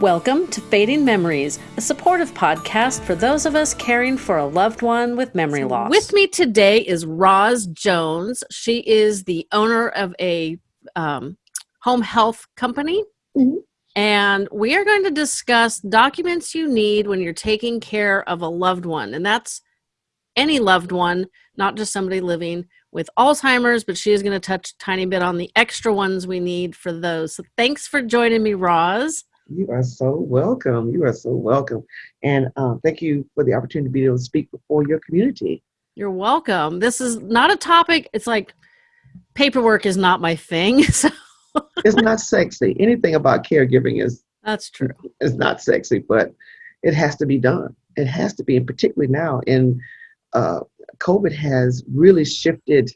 Welcome to Fading Memories, a supportive podcast for those of us caring for a loved one with memory loss. With me today is Roz Jones. She is the owner of a um, home health company. Mm-hmm. And we are going to discuss documents you need when you're taking care of a loved one. And that's any loved one, not just somebody living with Alzheimer's, but she is going to touch a tiny bit on the extra ones we need for those. So thanks for joining me, Roz. You are so welcome. You are so welcome. And uh, thank you for the opportunity to be able to speak before your community. You're welcome. This is not a topic, it's like paperwork is not my thing. So it's not sexy. Anything about caregiving is that's true. It's not sexy, but it has to be done. It has to be, and particularly now in uh, COVID has really shifted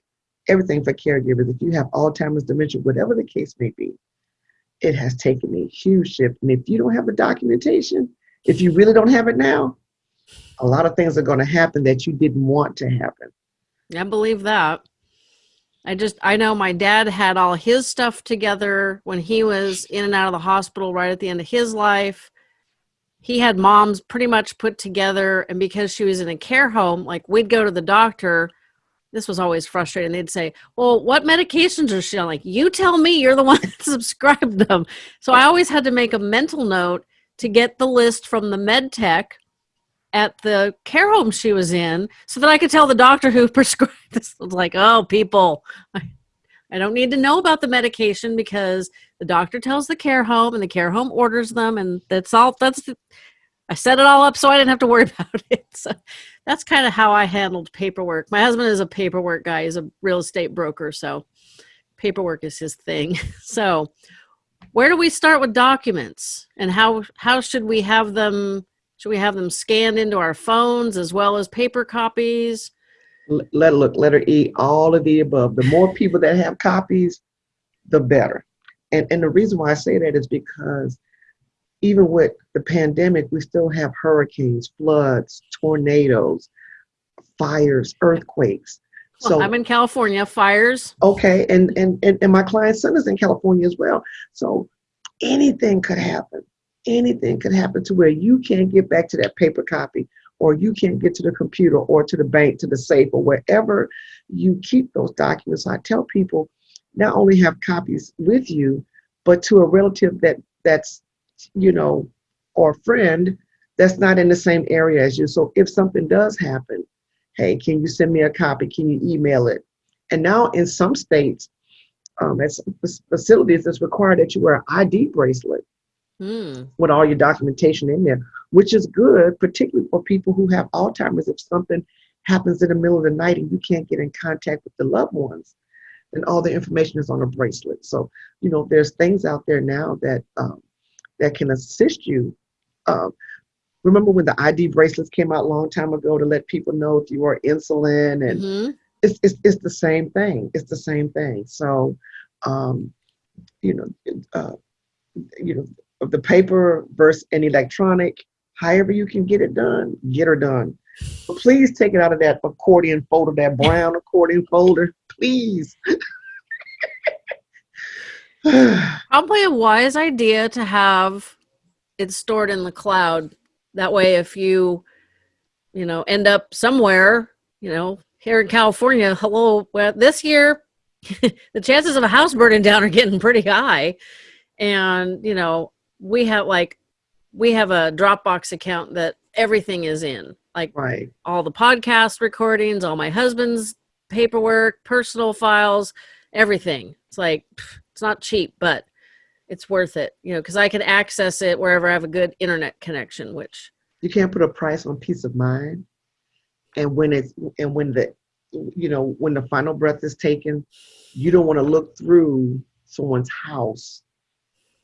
everything for caregivers. If you have Alzheimer's, dementia, whatever the case may be, it has taken a huge shift. And if you don't have the documentation, if you really don't have it now, a lot of things are going to happen that you didn't want to happen. I believe that. I just, I know my dad had all his stuff together when he was in and out of the hospital right at the end of his life. He had mom's pretty much put together. And because she was in a care home, like we'd go to the doctor this was always frustrating. They'd say, Well, what medications are she on? Like, you tell me you're the one that subscribed them. So I always had to make a mental note to get the list from the med tech at the care home she was in so that I could tell the doctor who prescribed this. I was like, oh, people, I, I don't need to know about the medication because the doctor tells the care home and the care home orders them. And that's all, that's, I set it all up so I didn't have to worry about it. So that's kind of how I handled paperwork. My husband is a paperwork guy. He's a real estate broker, so paperwork is his thing. So, where do we start with documents, and how how should we have them? Should we have them scanned into our phones as well as paper copies? Let look letter E, all of the above. The more people that have copies, the better. And and the reason why I say that is because even with the pandemic, we still have hurricanes, floods, tornadoes, fires, earthquakes. Well, so I'm in California, fires. Okay, and, and and and my client's son is in California as well. So anything could happen. Anything could happen to where you can't get back to that paper copy, or you can't get to the computer, or to the bank, to the safe, or wherever you keep those documents. I tell people not only have copies with you, but to a relative that that's you know, or friend that's not in the same area as you. So if something does happen, hey, can you send me a copy? Can you email it? And now in some states, um, at facilities, it's required that you wear an ID bracelet mm. with all your documentation in there, which is good, particularly for people who have Alzheimer's. If something happens in the middle of the night and you can't get in contact with the loved ones, then all the information is on a bracelet. So, you know, there's things out there now that um, that can assist you. Um, remember when the ID bracelets came out a long time ago to let people know if you are insulin and mm-hmm. it's, it's, it's the same thing. It's the same thing. So, um, you know, uh, you know, the paper versus an electronic, however you can get it done, get her done. But please take it out of that accordion folder, that brown accordion folder, please. Probably a wise idea to have it stored in the cloud. That way, if you, you know, end up somewhere, you know, here in California, hello, well, this year, the chances of a house burning down are getting pretty high. And, you know, we have like, we have a Dropbox account that everything is in, like right. all the podcast recordings, all my husband's paperwork, personal files, everything. It's like, pff, not cheap, but it's worth it, you know, because I can access it wherever I have a good internet connection, which you can't put a price on peace of mind. And when it's and when the you know, when the final breath is taken, you don't want to look through someone's house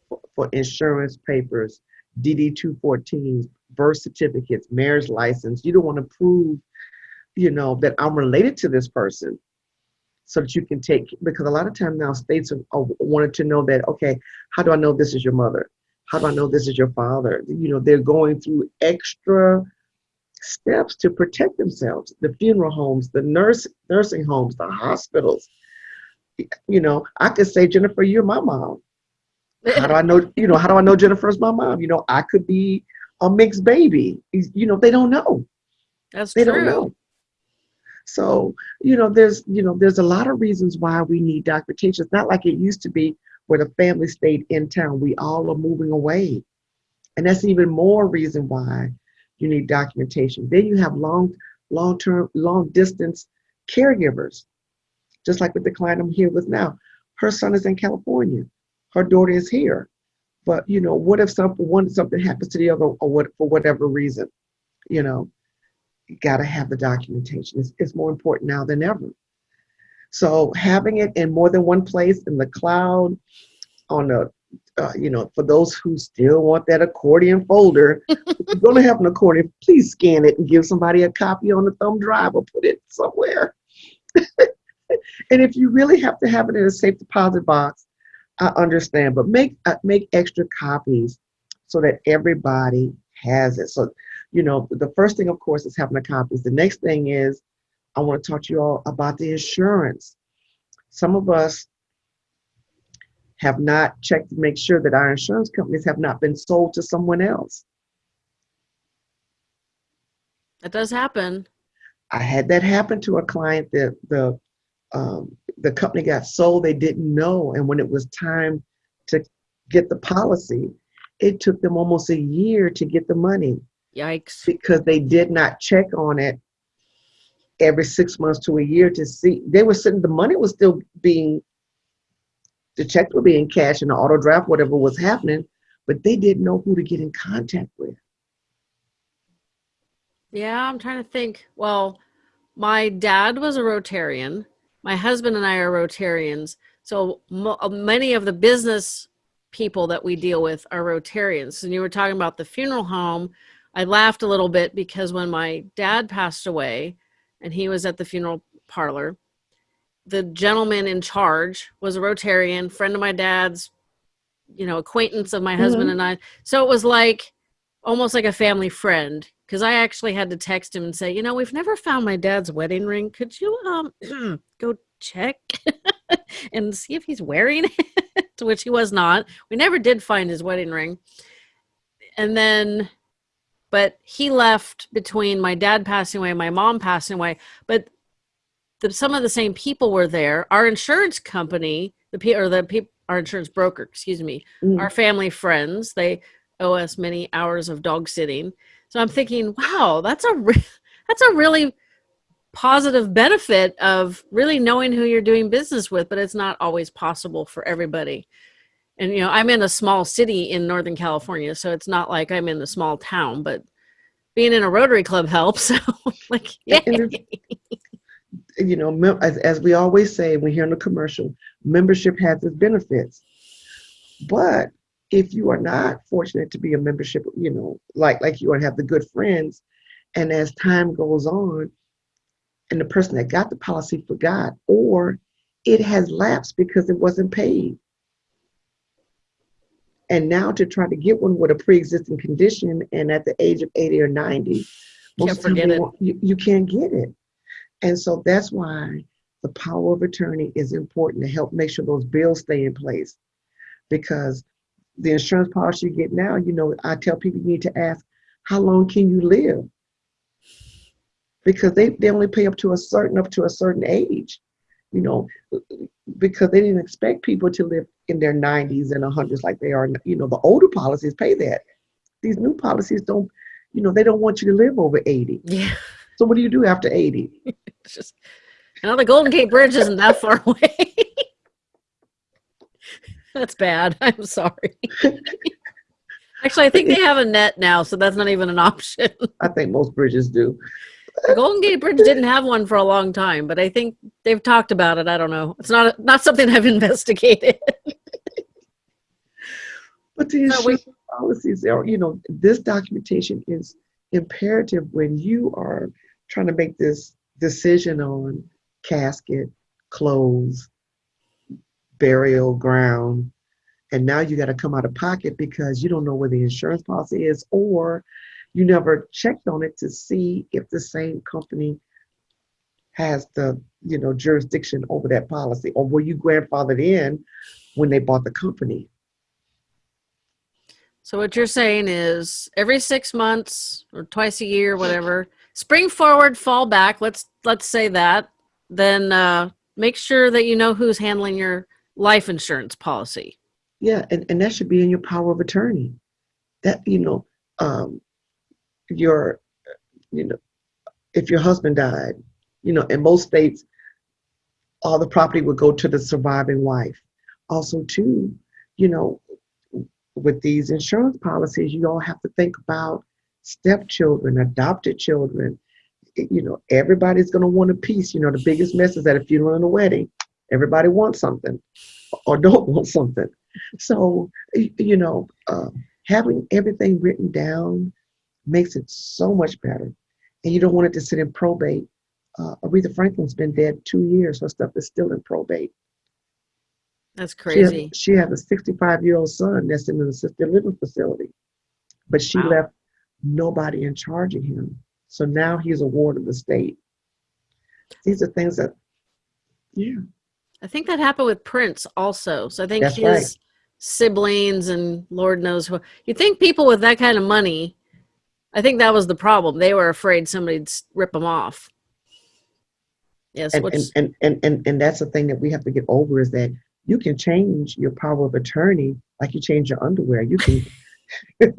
for, for insurance papers, DD 214s, birth certificates, marriage license. You don't want to prove, you know, that I'm related to this person so that you can take because a lot of time now states are, are uh, wanted to know that okay how do i know this is your mother how do i know this is your father you know they're going through extra steps to protect themselves the funeral homes the nurse nursing homes the hospitals you know i could say jennifer you're my mom how do I know, you know, how do I know Jennifer's my mom? You know, I could be a mixed baby. You know, they don't know. That's They true. don't know. So, you know, there's, you know, there's a lot of reasons why we need documentation. It's not like it used to be where the family stayed in town. We all are moving away. And that's even more reason why you need documentation. Then you have long, long-term, long-distance caregivers. Just like with the client I'm here with now. Her son is in California. Her daughter is here. But you know, what if something one something happens to the other or what for whatever reason? You know, you gotta have the documentation. It's, it's more important now than ever. So having it in more than one place in the cloud, on a, uh, you know, for those who still want that accordion folder, if you're going to have an accordion, please scan it and give somebody a copy on the thumb drive or put it somewhere. and if you really have to have it in a safe deposit box, I understand, but make uh, make extra copies so that everybody has it. So, you know, the first thing, of course, is having the copies. The next thing is I want to talk to you all about the insurance. Some of us have not checked to make sure that our insurance companies have not been sold to someone else. That does happen. I had that happen to a client that the um, the company got sold. They didn't know, and when it was time to get the policy, it took them almost a year to get the money Yikes. because they did not check on it every six months to a year to see. They were sitting. The money was still being. The check were being cashed and the auto draft, whatever was happening, but they didn't know who to get in contact with. Yeah, I'm trying to think. Well, my dad was a Rotarian. My husband and I are Rotarians. So mo- uh, many of the business people that we deal with are Rotarians. And you were talking about the funeral home. I laughed a little bit because when my dad passed away and he was at the funeral parlor, the gentleman in charge was a Rotarian, friend of my dad's, you know, acquaintance of my husband Mhm. and I. So it was like almost like a family friend because I actually had to text him and say, you know, we've never found my dad's wedding ring. Could you um go check and see if he's wearing it? which he was not. We never did find his wedding ring. And then but he left between my dad passing away and my mom passing away. But the, some of the same people were there. Our insurance company, the or the people, our insurance broker, excuse me, Mm. our family friends. They owe us many hours of dog sitting. So I'm thinking, wow, that's a re- that's a really positive benefit of really knowing who you're doing business with, but it's not always possible for everybody. And you know, I'm in a small city in Northern California, so it's not like I'm in a small town, but being in a Rotary Club helps. So like, yay. you know, as, as we always say, we hear in the commercial, membership has its benefits. But if you are not fortunate to be a membership, you know, like like you and have the good friends, and as time goes on, and the person that got the policy forgot, or it has lapsed because it wasn't paid. And now to try to get one with a pre-existing condition and at the age of 80 or 90, Can't of forget they it. You, you can't get it. And so that's why the power of attorney is important to help make sure those bills stay in place. Because the insurance policy you get now, you know, I tell people you need to ask, how long can you live? Because they, they only pay up to a certain up to a certain age, you know, because they didn't expect people to live in their 90s and 100s like they are. You know, the older policies pay that. These new policies don't, you know, they don't want you to live over 80. yeah, So what do you do after 80? it's just know the Golden Gate Bridge isn't that far away. that's bad. I'm sorry. Actually, I think they have a net now, so that's not even an option. I think most bridges do. The Golden Gate Bridge didn't have one for a long time, but I think they've talked about it. I don't know. It's not not something I've investigated. But the No, insurance policies are, you know, this documentation is imperative when you are trying to make this decision on casket, clothes, burial ground, and now you got to come out of pocket because you don't know where the insurance policy is, or you never checked on it to see if the same company has the, you know, jurisdiction over that policy, or were you grandfathered in when they bought the company? So what you're saying is every six months or twice a year, whatever, spring forward, fall back. Let's let's say that. Then uh, make sure that you know who's handling your life insurance policy. Yeah, and, and that should be in your power of attorney. That you know, um, your you know, if your husband died, you know, in most states, all the property would go to the surviving wife. Also, too, you know, with these insurance policies, you all have to think about stepchildren, adopted children. You know, everybody's going to want a piece. You know, the biggest mess is at a funeral and a wedding. Everybody wants something or don't want something. So, you know, uh, having everything written down makes it so much better. And you don't want it to sit in probate. Uh, Aretha Franklin's been dead two years. Her stuff is still in probate. That's She crazy. has, she has a 65 year old son that's in an assisted living facility, but she Wow. left nobody in charge of him. So now he's a ward of the state. These are things that, yeah, I think that happened with Prince also. So I think That's his right. siblings and Lord knows who. You think people with that kind of money? I think that was the problem. They were afraid somebody'd rip them off. Yes, and, and, and, and, and, and that's the thing that we have to get over is that you can change your power of attorney like you change your underwear. You can,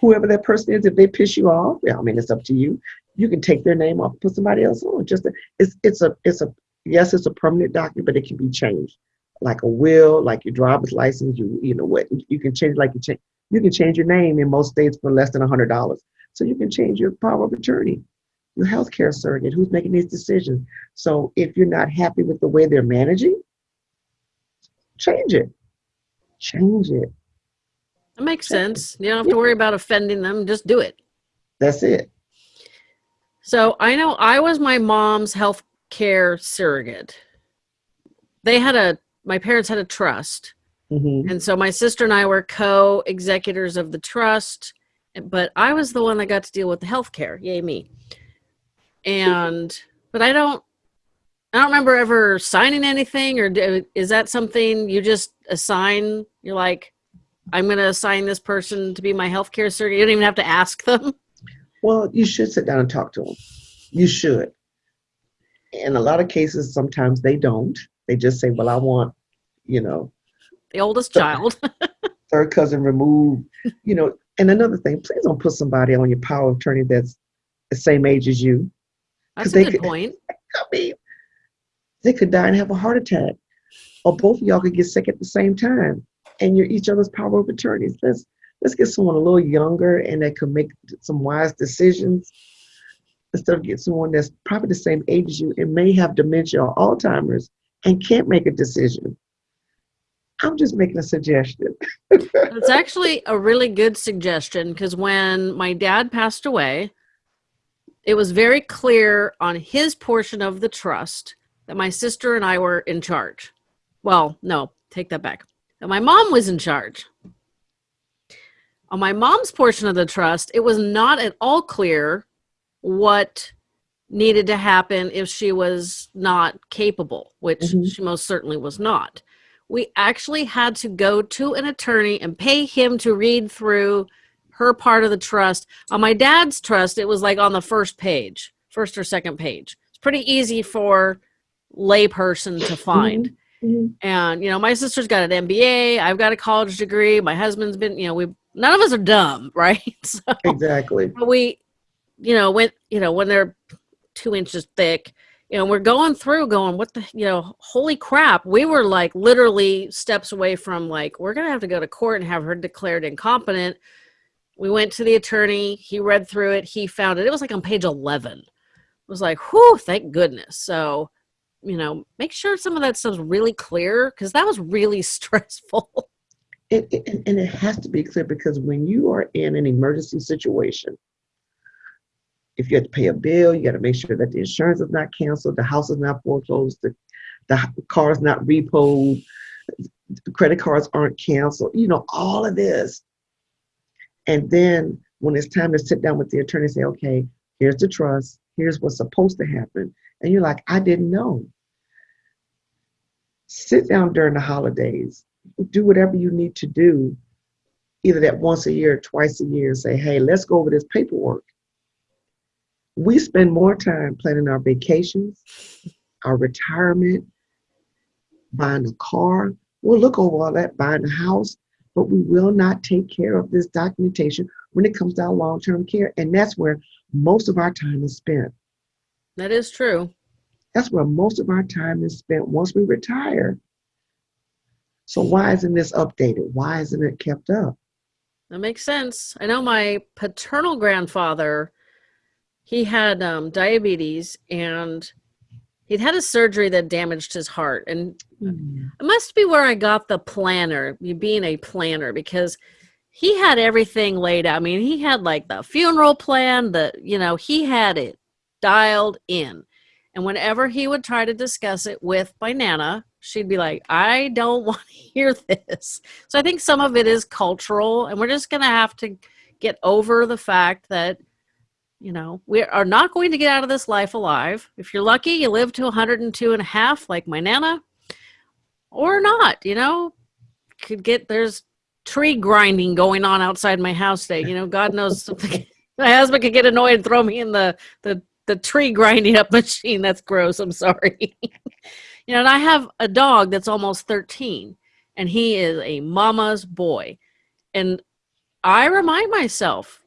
whoever that person is, if they piss you off, yeah, I mean, it's up to you. You can take their name off, put somebody else on. Just a, it's it's a it's a yes, it's a permanent document, but it can be changed, like a will, like your driver's license. You you know what you can change like you change you can change your name in most states for less than a hundred dollars. So you can change your power of attorney, your healthcare surrogate, who's making these decisions. So if you're not happy with the way they're managing, change it. Change it. that makes sense. You don't have to worry about offending them. Just do it. That's it. So I know I was my mom's health care surrogate. They had a my parents had a trust. Hmm And so my sister and I were co-executors of the trust, but I was the one that got to deal with the health care. Yay me. And but I don't I don't remember ever signing anything or do, is that something you just assign? You're like I'm going to assign this person to be my healthcare surrogate. You don't even have to ask them. Well, you should sit down and talk to them. You should. In a lot of cases, sometimes they don't. They just say, "Well, I want, you know, The oldest child. third cousin removed." You know. And another thing, please don't put somebody on your power of attorney that's the same age as you. That's a they good could- point. I mean, they could die and have a heart attack, or both of y'all could get sick at the same time, and you're each other's power of attorneys. Let's let's get someone a little younger and that can make some wise decisions instead of getting someone that's probably the same age as you and may have dementia or Alzheimer's and can't make a decision. I'm just making a suggestion. It's actually a really good suggestion because when my dad passed away, it was very clear on his portion of the trust that my sister and I were in charge. Well, no, take that back. That my mom was in charge. On my mom's portion of the trust, it was not at all clear what needed to happen if she was not capable, which Mhm. she most certainly was not we actually had to go to an attorney and pay him to read through her part of the trust. On my dad's trust, it was like on the first page, first or second page. It's pretty easy for layperson to find. Mhm. And you know, my sister's got an MBA, I've got a college degree, my husband's been, you know, we none of us are dumb, right? So Exactly. but we you know when you know when they're two inches thick you know we're going through going what the you know holy crap. We were like literally steps away from like we're gonna have to go to court and have her declared incompetent. We went to the attorney. He read through it. He found it. It was like on page 11 it was like whew thank goodness. So you know make sure some of that stuff's really clear because that was really stressful. It, it, and it has to be clear because when you are in an emergency situation, if you have to pay a bill, you got to make sure that the insurance is not canceled, the house is not foreclosed, the, the car is not repoed, credit cards aren't canceled, you know, all of this. And then when it's time to sit down with the attorney and say, okay, here's the trust, here's what's supposed to happen. And you're like, I didn't know. Sit down during the holidays, do whatever you need to do either that once a year or twice a year and say, hey, let's go over this paperwork. We spend more time planning our vacations, our retirement, buying a car. We'll look over all that, buying a house, but we will not take care of this documentation when it comes to our long term care. And that's where most of our time is spent. That is true. That's where most of our time is spent once we retire. So why isn't this updated? Why isn't it kept up? That makes sense. I know my paternal grandfather, he had um, diabetes and he'd had a surgery that damaged his heart. And Hmm. it must be where I got the planner, you being a planner, because he had everything laid out. I mean, he had like the funeral plan, the, you know, he had it dialed in. And whenever he would try to discuss it with my Nana, she'd be like, I don't want to hear this. So I think some of it is cultural, and we're just going to have to get over the fact that, you know, we are not going to get out of this life alive. If you're lucky, you live to 102 and a half, like my Nana, or not, you know, could get, there's tree grinding going on outside my house today. You know, God knows something. my husband could get annoyed and throw me in the, the, the tree grinding up machine. That's gross. I'm sorry. you know, and I have a dog that's almost 13 and he is a mama's boy. And I remind myself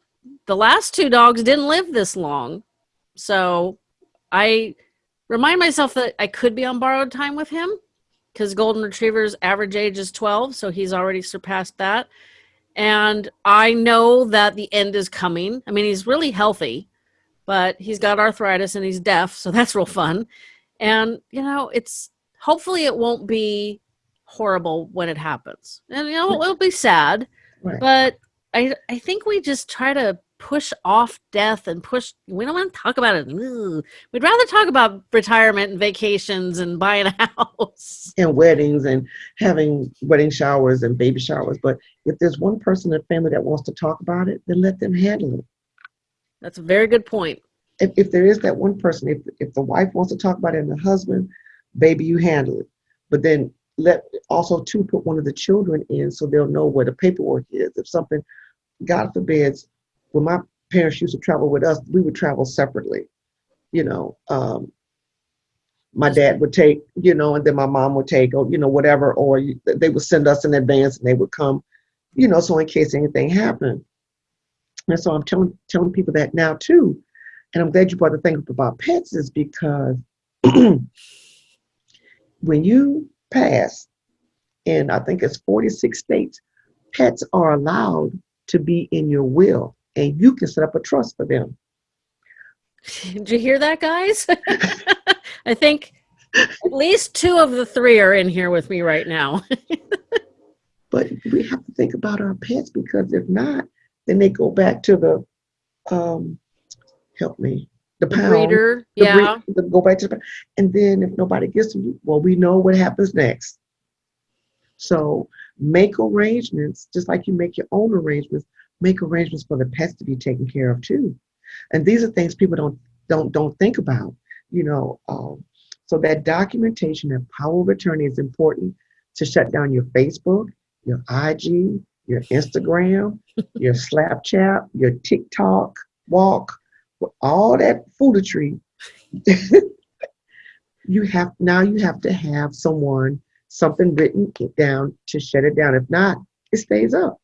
the last two dogs didn't live this long. So I remind myself that I could be on borrowed time with him because golden retrievers average age is 12 so he's already surpassed that. And i know that the end is coming. I mean he's really healthy but he's got arthritis and he's deaf so that's real fun. And you know it's hopefully it won't be horrible when it happens. And you know it'll be sad Right. but i i think we just try to push off death and push we don't want to talk about it Ugh. we'd rather talk about retirement and vacations and buying a house and weddings and having wedding showers and baby showers. But if there's one person in the family that wants to talk about it, then let them handle it. that's a very good point If, if there is that one person, if, if the wife wants to talk about it and the husband, baby, you handle it. But then let also to put one of the children in so they'll know where the paperwork is. If something, God forbids, when my parents used to travel with us, we would travel separately. You know, um, my dad would take, you know, and then my mom would take, or you know, whatever, or they would send us in advance, and they would come, you know, so in case anything happened. And so I'm telling telling people that now too, and I'm glad you brought the thing up about pets, is because when you pass, in I think it's 46 states, pets are allowed to be in your will, and you can set up a trust for them. Did you hear that, guys? I think at least two of the three are in here with me right now. But we have to think about our pets because if not, then they go back to the um help me the pound. breeder, the yeah. the- go back to the and then if nobody gets them, well, we know what happens next. So make arrangements, just like you make your own arrangements, make arrangements for the pets to be taken care of too. And these are things people don't don't don't think about, you know. Um, so that documentation, that power of attorney is important to shut down your Facebook, your IG, your Instagram, your Snapchat, your TikTok walk, all that foolery. you have now you have to have someone something written down to shut it down. If not, it stays up.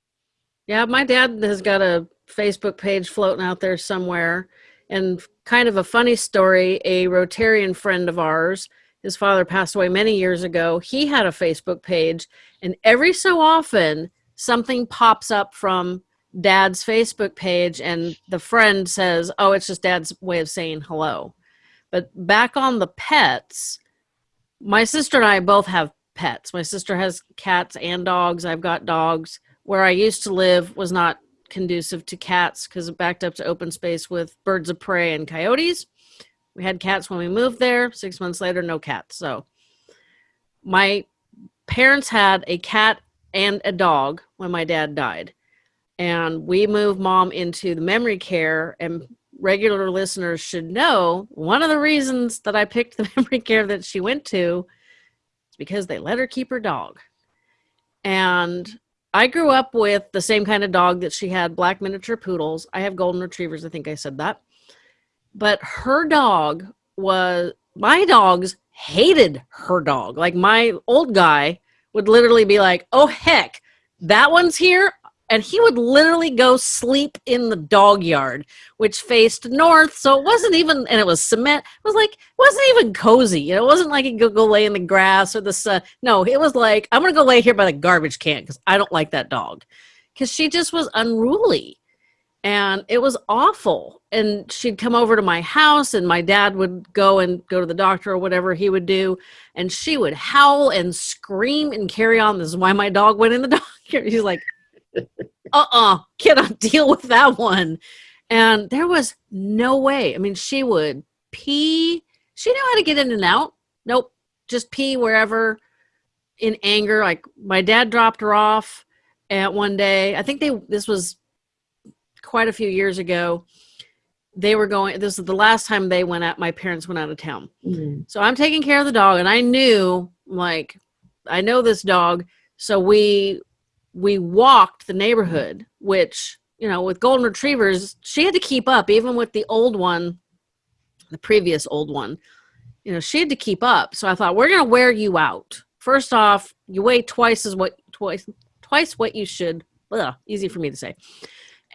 Yeah, my dad has got a Facebook page floating out there somewhere. And kind of a funny story a Rotarian friend of ours, his father passed away many years ago. He had a Facebook page, and every so often, something pops up from dad's Facebook page, and the friend says, Oh, it's just dad's way of saying hello. But back on the pets, my sister and I both have pets. My sister has cats and dogs. I've got dogs. Where I used to live was not conducive to cats because it backed up to open space with birds of prey and coyotes. We had cats when we moved there. Six months later, no cats. So my parents had a cat and a dog when my dad died. And we moved mom into the memory care. And regular listeners should know one of the reasons that I picked the memory care that she went to because they let her keep her dog. And I grew up with the same kind of dog that she had, black miniature poodles. I have golden retrievers. I think I said that. But her dog was my dogs hated her dog. Like my old guy would literally be like, "Oh heck, that one's here." And he would literally go sleep in the dog yard, which faced north. So it wasn't even, and it was cement. It was like, it wasn't even cozy. You know, it wasn't like he could go lay in the grass or the sun. No, it was like, I'm going to go lay here by the garbage can because I don't like that dog. Because she just was unruly and it was awful and she'd come over to my house and my dad would go and go to the doctor or whatever he would do and she would howl and scream and carry on this is why my dog went in the doctor he's like uh-uh cannot deal with that one. And there was no way i mean she would pee. She knew how to get in and out. Nope just pee wherever in anger. Like my dad dropped her off at one day. I think they this was quite a few years ago. They were going this is the last time they went out my parents went out of town. Mm-hmm. so i'm taking care of the dog and i knew like i know this dog so we we walked the neighborhood which you know with golden retrievers she had to keep up even with the old one the previous old one. You know she had to keep up. So i thought we're going to wear you out. First off you weigh twice as what twice twice what you should ugh, easy for me to say.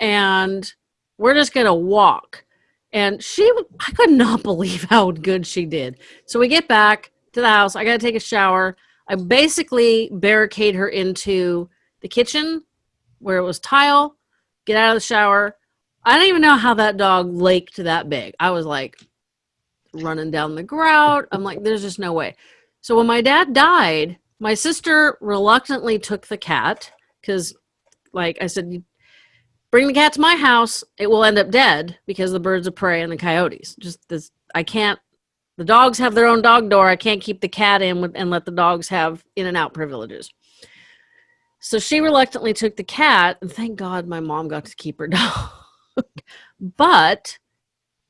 And we're just gonna walk. And she i could not believe how good she did. So we get back to the house. I gotta take a shower. I basically barricade her into the kitchen where it was tile get out of the shower i don't even know how that dog laked that big i was like running down the grout i'm like there's just no way so when my dad died my sister reluctantly took the cat because like i said bring the cat to my house, it will end up dead because the birds of prey and the coyotes. Just this, I can't. The dogs have their own dog door. I can't keep the cat in with, and let the dogs have in and out privileges. So she reluctantly took the cat, and thank God my mom got to keep her dog. but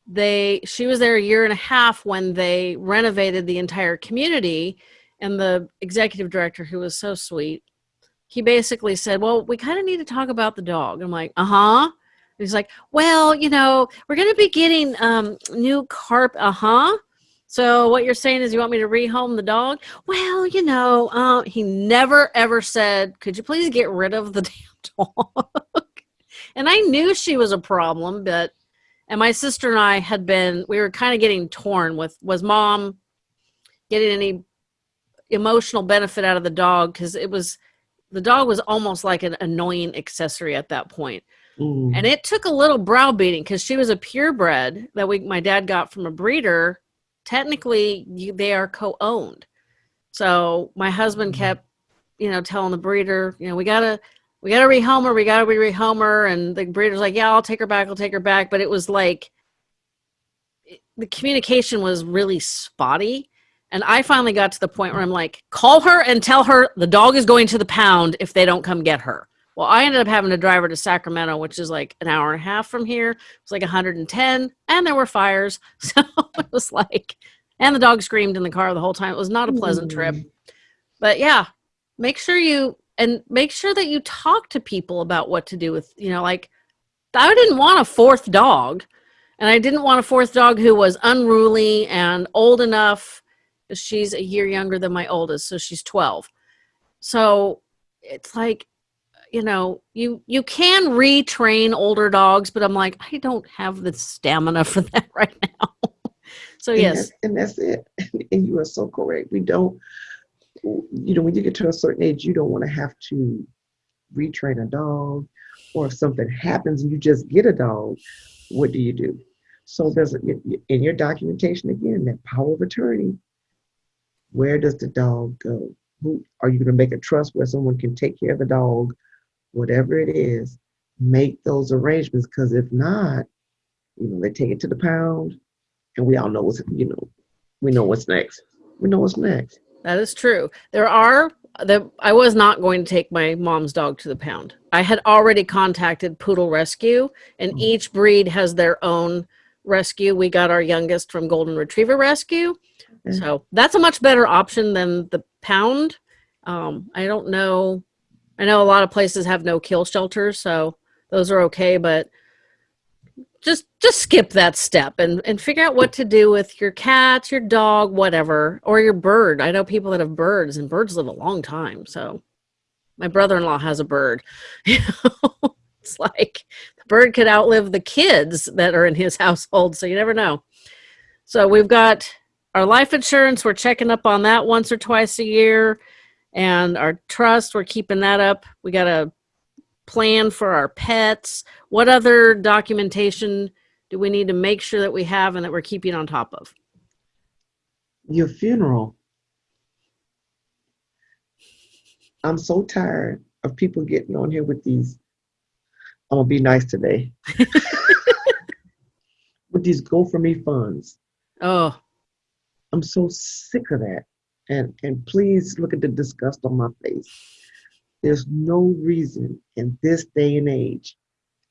they, she was there a year and a half when they renovated the entire community, and the executive director, who was so sweet, he basically said, Well, we kind of need to talk about the dog. I'm like, Uh huh. He's like, Well, you know, we're going to be getting um, new carp. Uh huh. So what you're saying is you want me to rehome the dog? Well, you know, uh, he never ever said, Could you please get rid of the damn dog? and I knew she was a problem, but and my sister and I had been we were kind of getting torn with was mom getting any emotional benefit out of the dog because it was the dog was almost like an annoying accessory at that point. Mm. And it took a little browbeating because she was a purebred that we my dad got from a breeder. Technically, you, they are co-owned. So my husband mm. kept, you know, telling the breeder, you know, we gotta we gotta rehome her, we gotta rehome her, and the breeder's like, yeah, I'll take her back, I'll take her back. But it was like the communication was really spotty and I finally got to the point where I'm like, call her and tell her the dog is going to the pound if they don't come get her. Well, I ended up having to drive her to Sacramento, which is like an hour and a half from here. It was like 110, and there were fires. So it was like, and the dog screamed in the car the whole time. It was not a pleasant mm. trip. But yeah, make sure you, and make sure that you talk to people about what to do with, you know, like, I didn't want a fourth dog. And I didn't want a fourth dog who was unruly and old enough she's a year younger than my oldest, so she's 12. So it's like, you know, you you can retrain older dogs, but I'm like, I don't have the stamina for that right now. so and yes, that's, and that's it. And you are so correct. We don't, you know, when you get to a certain age, you don't want to have to retrain a dog, or if something happens and you just get a dog, what do you do? So there's in your documentation again that power of attorney where does the dog go? Who are you going to make a trust where someone can take care of the dog, whatever it is? Make those arrangements because if not, you know, they take it to the pound, and we all know what's you know, we know what's next. We know what's next. That is true. There are the I was not going to take my mom's dog to the pound. I had already contacted Poodle Rescue, and mm-hmm. each breed has their own rescue. We got our youngest from Golden Retriever Rescue, so that's a much better option than the pound. Um, I don't know. I know a lot of places have no kill shelters, so those are okay, but just just skip that step and and figure out what to do with your cat, your dog, whatever, or your bird. I know people that have birds and birds live a long time. So my brother-in-law has a bird. It's like the bird could outlive the kids that are in his household, so you never know. So we've got our life insurance, we're checking up on that once or twice a year. And our trust, we're keeping that up. We got a plan for our pets. What other documentation do we need to make sure that we have and that we're keeping on top of? Your funeral. I'm so tired of people getting on here with these. I'm gonna be nice today. with these GoFundMe funds. Oh, I'm so sick of that. And and please look at the disgust on my face. There's no reason in this day and age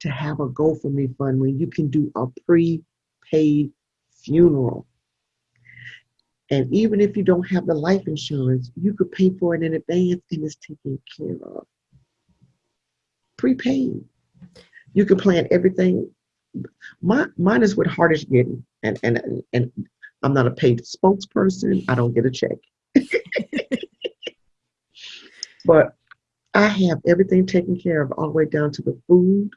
to have a GoFundMe fund when you can do a prepaid funeral. And even if you don't have the life insurance, you could pay for it in advance and it's taken care of. Prepaid. You can plan everything. My, mine is what is getting. And, and, and I'm not a paid spokesperson. I don't get a check. but I have everything taken care of all the way down to the food,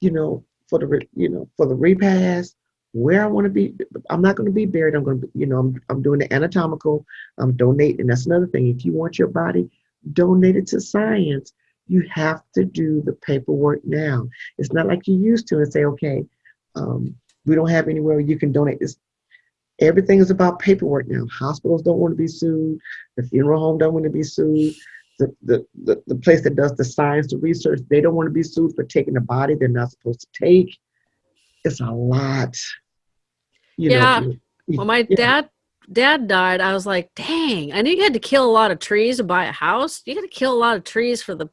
you know, for the you know for the repast, where I want to be. I'm not going to be buried. I'm going to, you know, I'm I'm doing the anatomical. I'm donating. That's another thing. If you want your body donated to science, you have to do the paperwork now. It's not like you used to and say, okay, um, we don't have anywhere you can donate this. Everything is about paperwork now. Hospitals don't want to be sued. The funeral home don't want to be sued. The, the, the, the place that does the science, the research, they don't want to be sued for taking a body they're not supposed to take. It's a lot. You yeah. Know, when my yeah. dad dad died, I was like, dang, I knew you had to kill a lot of trees to buy a house. You got to kill a lot of trees for the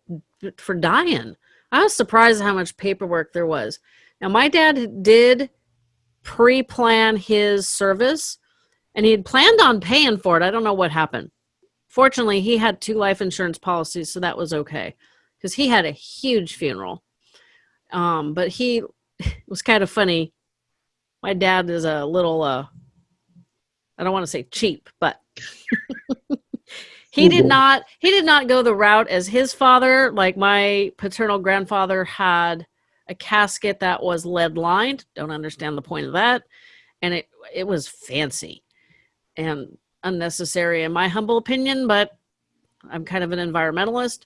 for dying. I was surprised how much paperwork there was. Now my dad did pre-plan his service and he had planned on paying for it. I don't know what happened. Fortunately, he had two life insurance policies, so that was okay because he had a huge funeral. Um, but he was kind of funny. My dad is a little, uh, I don't want to say cheap, but he did not he did not go the route as his father. Like my paternal grandfather had a casket that was lead lined. Don't understand the point of that. And it it was fancy and unnecessary in my humble opinion, but I'm kind of an environmentalist.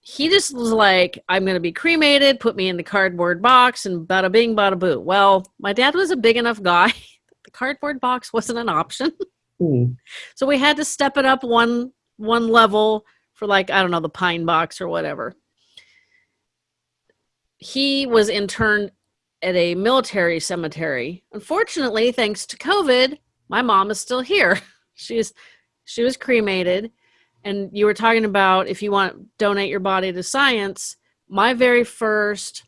He just was like, I'm going to be cremated, put me in the cardboard box, and bada bing, bada boo. Well, my dad was a big enough guy. the cardboard box wasn't an option. Mm. So we had to step it up one one level for like, I don't know, the pine box or whatever he was interned at a military cemetery. Unfortunately, thanks to COVID, my mom is still here. She's she was cremated. And you were talking about if you want to donate your body to science, my very first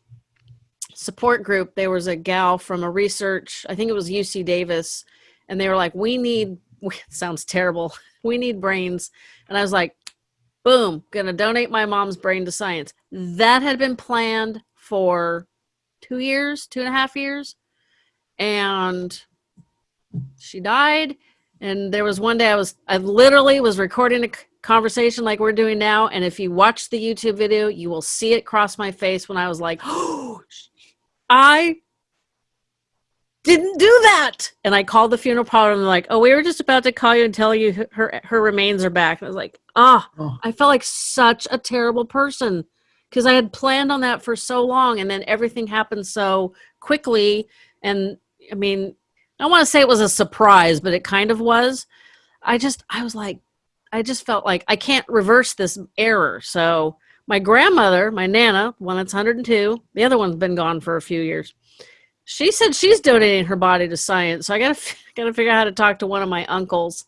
support group, there was a gal from a research, I think it was UC Davis, and they were like, "We need sounds terrible. We need brains." And I was like, "Boom, going to donate my mom's brain to science." That had been planned for two years, two and a half years. And she died. And there was one day I was, I literally was recording a conversation like we're doing now. And if you watch the YouTube video, you will see it cross my face when I was like, oh, I didn't do that. And I called the funeral parlor and they're like, oh, we were just about to call you and tell you her, her remains are back. And I was like, oh, oh, I felt like such a terrible person because I had planned on that for so long and then everything happened so quickly. And I mean, I want to say it was a surprise, but it kind of was. I just, I was like, I just felt like I can't reverse this error. So my grandmother, my Nana, one that's 102, the other one's been gone for a few years. She said she's donating her body to science. So I got to got to figure out how to talk to one of my uncles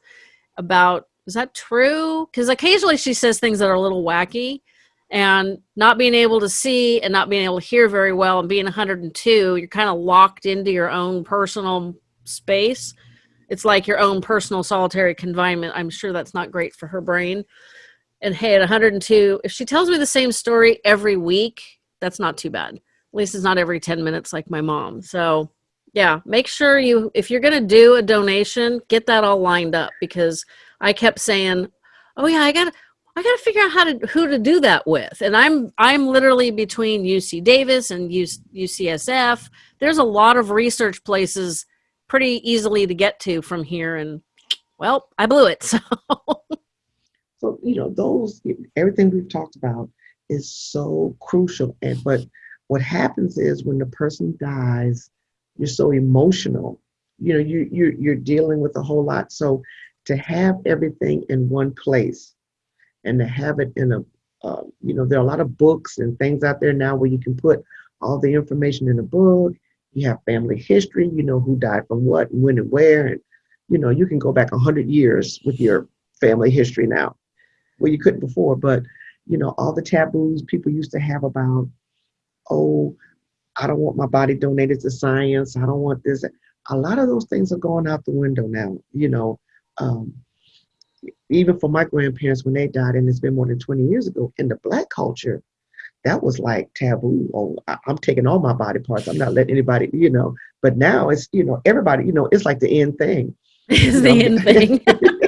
about is that true? Because occasionally she says things that are a little wacky, and not being able to see and not being able to hear very well and being 102 you're kind of locked into your own personal space it's like your own personal solitary confinement i'm sure that's not great for her brain And hey, at 102, if she tells me the same story every week, that's not too bad. At least it's not every 10 minutes like my mom. So, yeah, make sure you, if you're going to do a donation, get that all lined up because I kept saying, oh, yeah, I got. I got to figure out how to who to do that with, and I'm I'm literally between UC Davis and UCSF. There's a lot of research places pretty easily to get to from here, and well, I blew it. So, so you know, those everything we've talked about is so crucial. And but what happens is when the person dies, you're so emotional. You know, you you you're dealing with a whole lot. So to have everything in one place and to have it in a uh, you know there are a lot of books and things out there now where you can put all the information in a book. You have family history you know who died from what and when and where and you know you can go back 100 years with your family history now. Well you couldn't before but you know all the taboos people used to have about oh i don't want my body donated to science i don't want this. A lot of those things are going out the window now you know um, even for my grandparents when they died, and it's been more than 20 years ago, in the black culture, that was like taboo. Oh, I, am taking all my body parts. I'm not letting anybody, you know. But now it's, you know, everybody, you know, it's like the end thing. It's the end thing.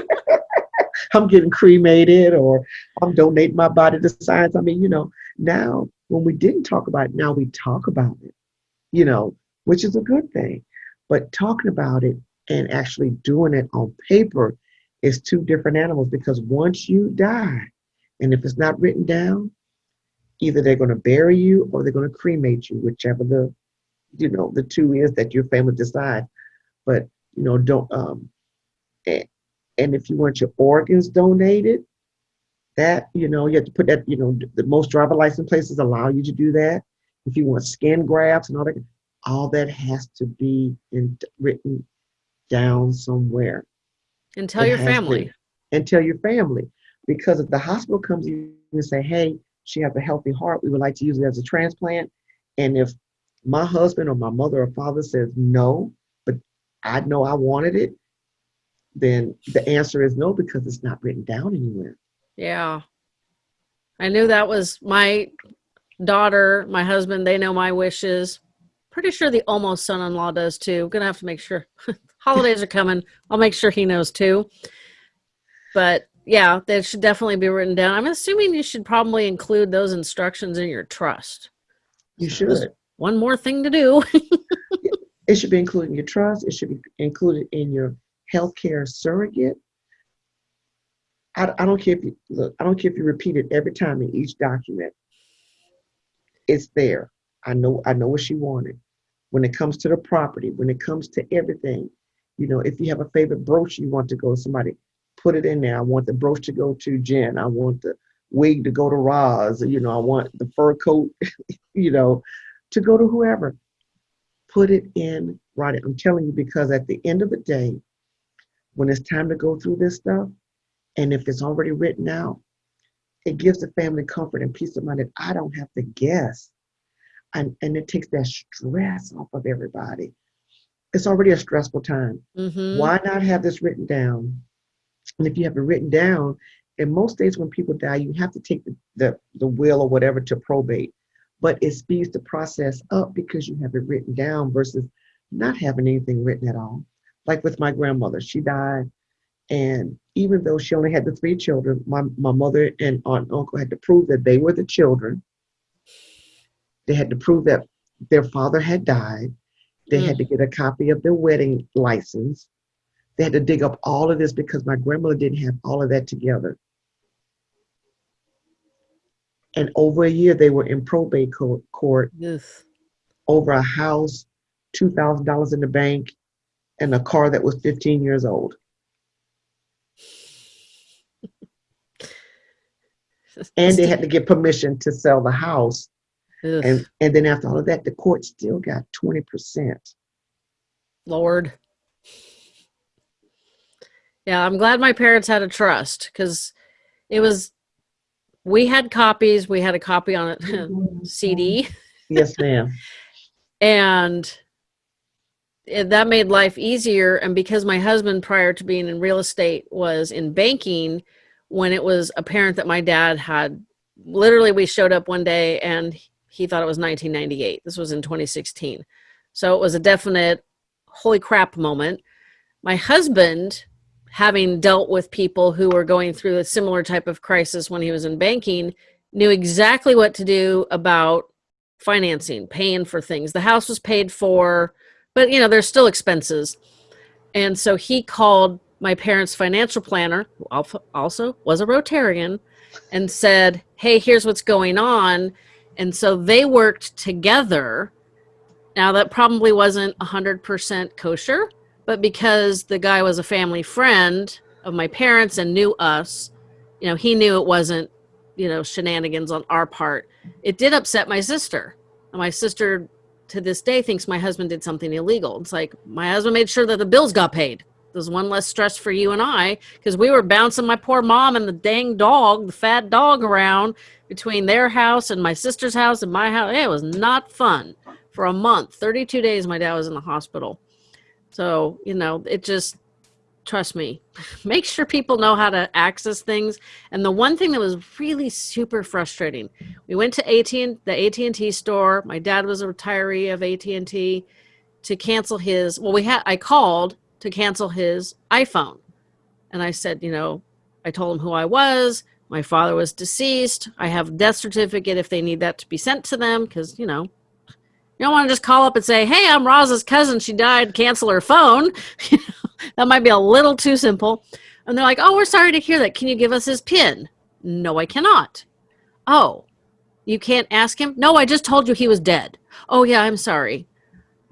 I'm getting cremated or I'm donating my body to science. I mean, you know, now when we didn't talk about it, now we talk about it, you know, which is a good thing. But talking about it and actually doing it on paper is two different animals because once you die, and if it's not written down, either they're going to bury you or they're going to cremate you, whichever the you know the two is that your family decides. But you know, don't um, and, and if you want your organs donated, that you know you have to put that you know the most driver license places allow you to do that. If you want skin grafts and all that, all that has to be in, written down somewhere. And tell your family. and tell your family. Because if the hospital comes in and say, hey, she has a healthy heart, we would like to use it as a transplant. And if my husband or my mother or father says no, but I know I wanted it, then the answer is no because it's not written down anywhere. Yeah. I knew that was my daughter, my husband, they know my wishes. Pretty sure the almost son in law does too. Gonna have to make sure. holidays are coming. I'll make sure he knows too. But yeah, that should definitely be written down. I'm assuming you should probably include those instructions in your trust. You should. one more thing to do. it should be included in your trust. It should be included in your healthcare surrogate. I, I don't care if you look. I don't care if you repeat it every time in each document. It's there. I know. I know what she wanted. When it comes to the property, when it comes to everything, you know, if you have a favorite brooch you want to go to somebody, put it in there. I want the brooch to go to Jen. I want the wig to go to Roz. You know, I want the fur coat, you know, to go to whoever. Put it in, write it. I'm telling you because at the end of the day, when it's time to go through this stuff, and if it's already written out, it gives the family comfort and peace of mind that I don't have to guess. And, and it takes that stress off of everybody it's already a stressful time. Mm-hmm. Why not have this written down? And if you have it written down, in most states when people die, you have to take the, the, the will or whatever to probate. But it speeds the process up because you have it written down versus not having anything written at all. Like with my grandmother, she died. And even though she only had the three children, my, my mother and aunt and uncle had to prove that they were the children. They had to prove that their father had died they mm. had to get a copy of their wedding license. They had to dig up all of this because my grandmother didn't have all of that together. And over a year, they were in probate court yes. over a house, $2,000 in the bank, and a car that was 15 years old. and they had to get permission to sell the house and and then after all of that, the court still got 20%. Lord. Yeah, I'm glad my parents had a trust because it was we had copies, we had a copy on it CD. Yes, ma'am. and it, that made life easier and because my husband prior to being in real estate was in banking when it was apparent that my dad had literally we showed up one day and he thought it was 1998. This was in 2016. So it was a definite holy crap moment. My husband, having dealt with people who were going through a similar type of crisis when he was in banking, knew exactly what to do about financing, paying for things. The house was paid for, but you know, there's still expenses. And so he called my parents' financial planner, who also was a Rotarian, and said, Hey, here's what's going on. And so they worked together. Now, that probably wasn't 100% kosher, but because the guy was a family friend of my parents and knew us, you know, he knew it wasn't, you know, shenanigans on our part. It did upset my sister. And my sister to this day thinks my husband did something illegal. It's like my husband made sure that the bills got paid. There's one less stress for you and I because we were bouncing my poor mom and the dang dog, the fat dog around between their house and my sister's house and my house. It was not fun for a month. 32 days my dad was in the hospital. So, you know, it just trust me make sure people know how to access things and the one thing that was really super frustrating we went to AT the AT&T store my dad was a retiree of AT&T to cancel his well we had I called to cancel his iPhone and I said you know I told him who I was my father was deceased I have a death certificate if they need that to be sent to them because you know you don't want to just call up and say, hey, I'm Roz's cousin. She died. Cancel her phone. that might be a little too simple. And they're like, oh, we're sorry to hear that. Can you give us his PIN? No, I cannot. Oh, you can't ask him? No, I just told you he was dead. Oh, yeah, I'm sorry.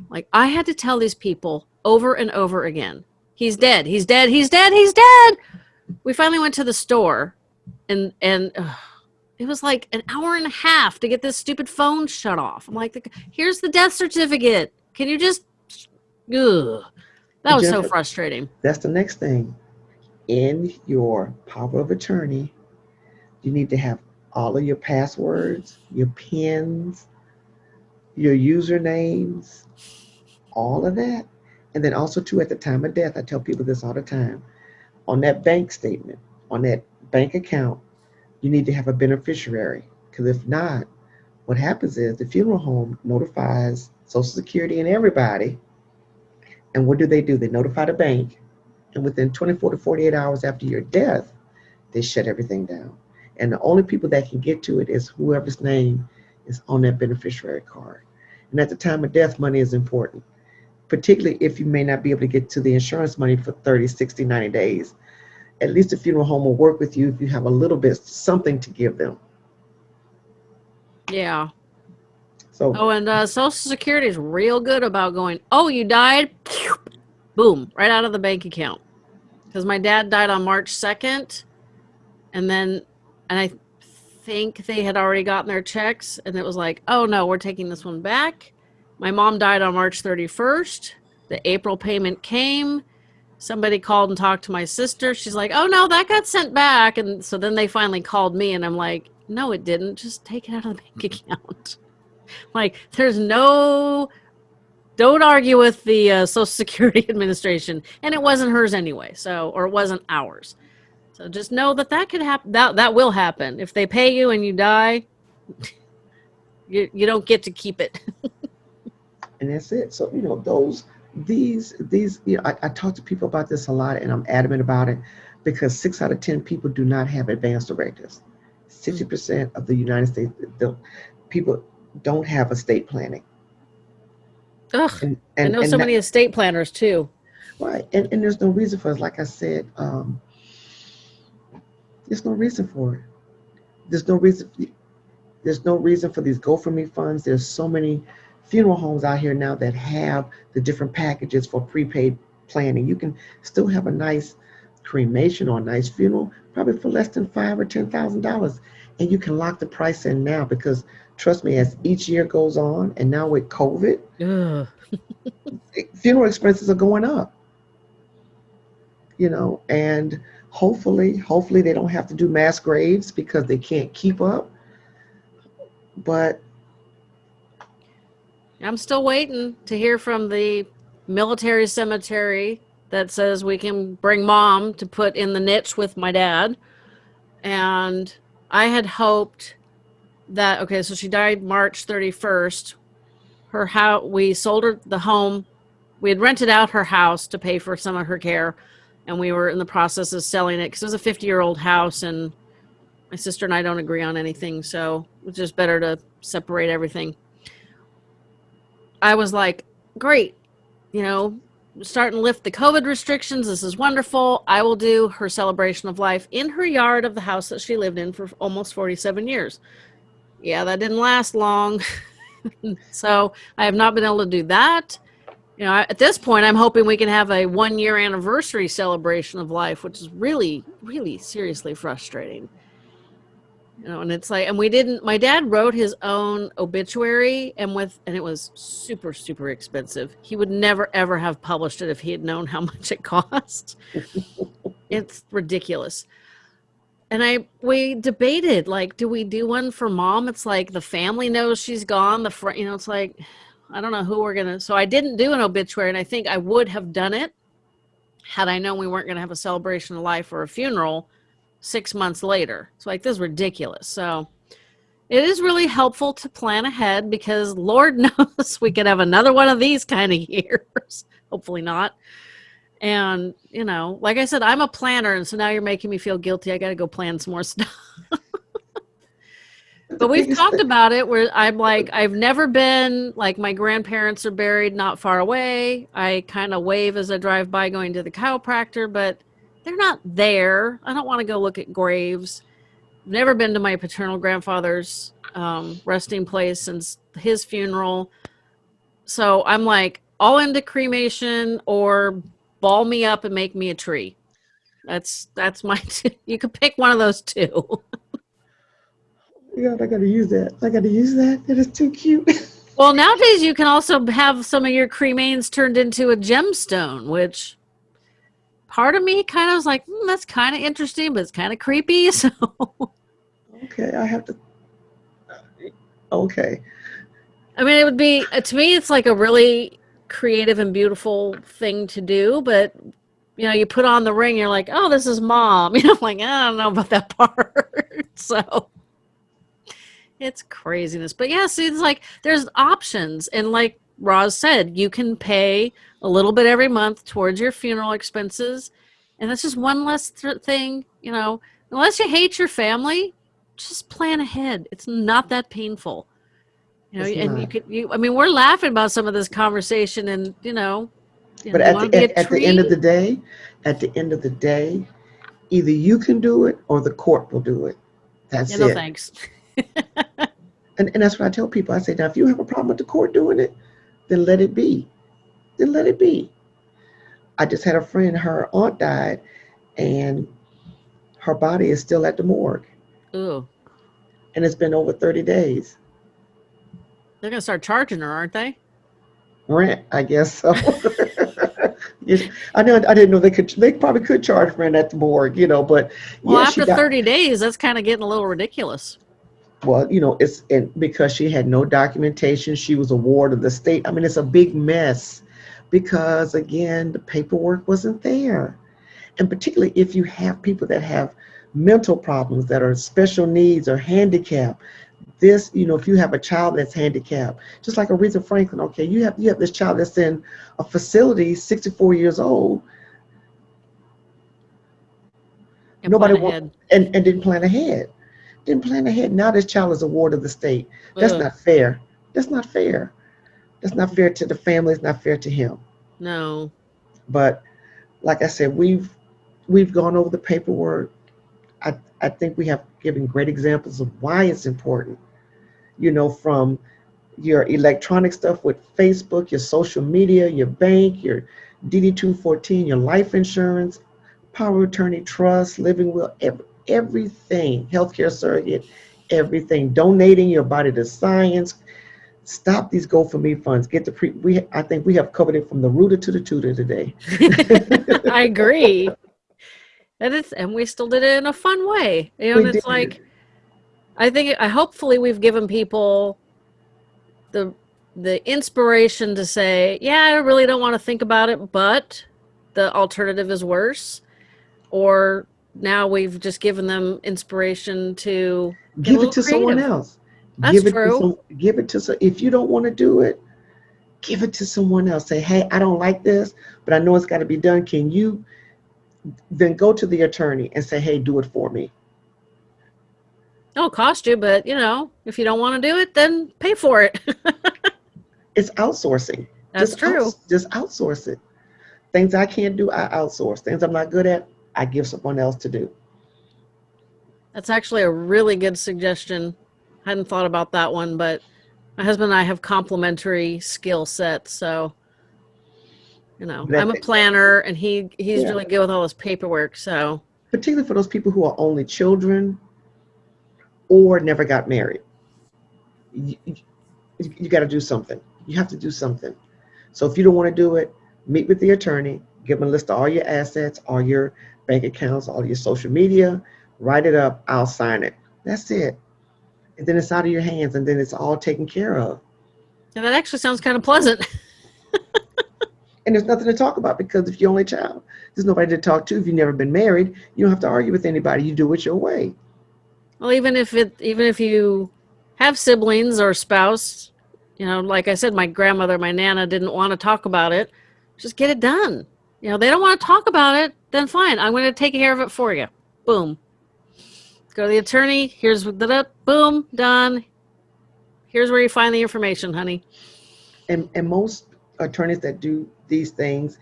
Like, I had to tell these people over and over again he's dead. He's dead. He's dead. He's dead. We finally went to the store and, and, uh, it was like an hour and a half to get this stupid phone shut off. I'm like, here's the death certificate. Can you just, ugh. That was so frustrating. That's the next thing. In your power of attorney, you need to have all of your passwords, your pins, your usernames, all of that. And then also too, at the time of death, I tell people this all the time, on that bank statement, on that bank account, you need to have a beneficiary. Because if not, what happens is the funeral home notifies Social Security and everybody. And what do they do? They notify the bank. And within 24 to 48 hours after your death, they shut everything down. And the only people that can get to it is whoever's name is on that beneficiary card. And at the time of death, money is important, particularly if you may not be able to get to the insurance money for 30, 60, 90 days at least a funeral home will work with you if you have a little bit something to give them. Yeah. So. Oh, and uh, Social Security is real good about going. Oh, you died. Boom! Right out of the bank account. Because my dad died on March second, and then, and I think they had already gotten their checks, and it was like, oh no, we're taking this one back. My mom died on March thirty first. The April payment came somebody called and talked to my sister. She's like, "Oh no, that got sent back." And so then they finally called me, and I'm like, "No, it didn't. Just take it out of the bank account." like, there's no. Don't argue with the uh, Social Security Administration, and it wasn't hers anyway. So, or it wasn't ours. So just know that that could happen. That that will happen if they pay you and you die. you you don't get to keep it. And that's it. So you know those these these you know, I, I talk to people about this a lot and i'm adamant about it because six out of ten people do not have advanced directives. 60% of the united states the people don't have estate planning. Ugh, and, and, i know so many estate planners too. Right and, and there's no reason for it. Like i said um, there's no reason for it. There's no reason there's no reason for these GoFundMe funds. There's so many funeral homes out here now that have the different packages for prepaid planning. You can still have a nice cremation or a nice funeral, probably for less than five or ten thousand dollars, and you can lock the price in now because trust me, as each year goes on, and now with COVID, funeral expenses are going up. You know, and hopefully, hopefully they don't have to do mass graves because they can't keep up. But I'm still waiting to hear from the military cemetery that says we can bring mom to put in the niche with my dad. and I had hoped that okay, so she died March 31st. Her house, we sold her the home. We had rented out her house to pay for some of her care, and we were in the process of selling it because it was a 50 year old house, and my sister and I don't agree on anything, so it's just better to separate everything. I was like, great, you know, starting to lift the COVID restrictions. This is wonderful. I will do her celebration of life in her yard of the house that she lived in for almost 47 years. Yeah, that didn't last long. so I have not been able to do that. You know, at this point, I'm hoping we can have a one year anniversary celebration of life, which is really, really seriously frustrating you know and it's like and we didn't my dad wrote his own obituary and with and it was super super expensive. He would never ever have published it if he had known how much it cost. It's ridiculous. And i we debated like do we do one for mom? It's like the family knows she's gone the friend you know it's like i don't know who we're gonna so i didn't do an obituary and i think i would have done it had i known we weren't going to have a celebration of life or a funeral six months later. It's like, this is ridiculous. So it is really helpful to plan ahead because Lord knows we could have another one of these kind of years. Hopefully not. And, you know, like I said, I'm a planner. And so now you're making me feel guilty. I got to go plan some more stuff. but we've talked about it where I'm like, I've never been like my grandparents are buried not far away. I kind of wave as I drive by going to the chiropractor, but they're not there. I don't want to go look at graves. I've never been to my paternal grandfather's um, resting place since his funeral. So I'm like all into cremation or ball me up and make me a tree. That's that's my. T- you could pick one of those two. God, I gotta use that. I gotta use that. That is too cute. well, nowadays you can also have some of your cremains turned into a gemstone, which part of me kind of was like, mm, that's kind of interesting, but it's kind of creepy. So, okay, I have to. Okay. I mean, it would be uh, to me, it's like a really creative and beautiful thing to do, but you know, you put on the ring, you're like, oh, this is mom. You know, I'm like I don't know about that part. so it's craziness. But yeah, see, it's like there's options, and like Roz said, you can pay a little bit every month towards your funeral expenses. And that's just one less th- thing, you know, unless you hate your family, just plan ahead. It's not that painful. You know, it's and not. you could, you, I mean, we're laughing about some of this conversation and, you know, but know, at, the, at, at the end of the day, at the end of the day, either you can do it or the court will do it. That's yeah, no, it. thanks. and, and that's what I tell people. I say, now, if you have a problem with the court doing it, then let it be. Then let it be. I just had a friend, her aunt died, and her body is still at the morgue. Ooh. And it's been over 30 days. They're going to start charging her, aren't they? Rent, I guess so. I know. I didn't know they could. They probably could charge rent at the morgue, you know. But well, yeah, after thirty days, that's kind of getting a little ridiculous well, you know, it's and because she had no documentation, she was a ward of the state. I mean, it's a big mess because again, the paperwork wasn't there. And particularly if you have people that have mental problems that are special needs or handicapped, this, you know, if you have a child that's handicapped, just like Aretha Franklin, okay, you have you have this child that's in a facility, 64 years old. And Nobody want, and, and didn't plan ahead didn't plan ahead. Now this child is a ward of the state. That's not fair. That's not fair. That's not fair to the family. It's not fair to him. No. But like I said, we've we've gone over the paperwork. I, I think we have given great examples of why it's important. You know, from your electronic stuff with Facebook, your social media, your bank, your DD 214, your life insurance, power of attorney, trust, living will, every, everything, healthcare surrogate, everything, donating your body to science. Stop these GoFundMe funds. Get the pre. We I think we have covered it from the rooter to the tutor today. I agree. And it's and we still did it in a fun way. You know, we and it's did. like I think I hopefully we've given people the the inspiration to say, yeah, I really don't want to think about it, but the alternative is worse. Or now we've just given them inspiration to give it to someone else. That's give it true. To some, give it to some. If you don't want to do it, give it to someone else. Say, hey, I don't like this, but I know it's got to be done. Can you? Then go to the attorney and say, hey, do it for me. it'll cost you, but you know, if you don't want to do it, then pay for it. It's outsourcing. That's just true. outs- just outsource it. Things I can't do, I outsource. Things I'm not good at, I give someone else to do. That's actually a really good suggestion. I hadn't thought about that one, but my husband and I have complementary skill sets, so you know, That- I'm a planner and he he's Yeah. really good with all this paperwork, so Particularly for those people who are only children or never got married. You, you, got to do something. You have to do something. So if you don't want to do it, meet with the attorney, give them a list of all your assets, all your bank accounts, all your social media, write it up, I'll sign it. That's it. And then it's out of your hands and then it's all taken care of. and that actually sounds kind of pleasant. And there's nothing to talk about because if you're only child, there's nobody to talk to. If you've never been married, you don't have to argue with anybody. You do it your way. Well, even if it, even if you have siblings or spouse, you know, like I said, my grandmother, my nana didn't want to talk about it. Just get it done. You know, they don't want to talk about it, then fine. I'm going to take care of it for you. Boom. Go to the attorney. Here's the boom done. Here's where you find the information, honey. And and most attorneys that do these things,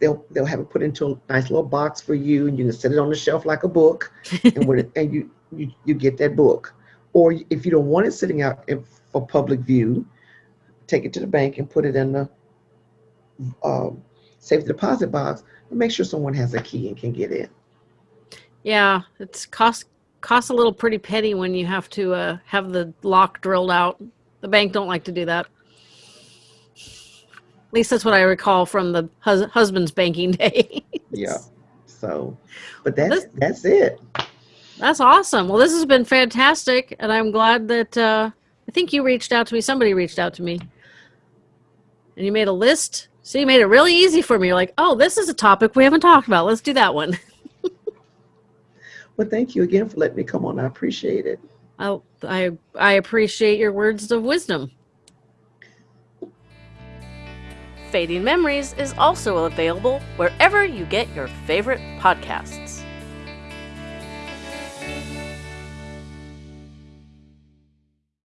they'll they'll have it put into a nice little box for you, and you can set it on the shelf like a book, and when it, and you, you you get that book. Or if you don't want it sitting out in, for public view, take it to the bank and put it in the um, safe deposit box, and make sure someone has a key and can get in. Yeah, it's cost costs a little pretty penny when you have to uh, have the lock drilled out. The bank don't like to do that. At least that's what I recall from the hus- husband's banking day. Yeah. So, but that's This- that's it. that's awesome. Well, this has been fantastic, and I'm glad that uh, I think you reached out to me. Somebody reached out to me, and you made a list. So you made it really easy for me. You're like, oh, this is a topic we haven't talked about. Let's do that one. Well, thank you again for letting me come on. I appreciate it. I I I appreciate your words of wisdom. Fading Memories is also available wherever you get your favorite podcasts.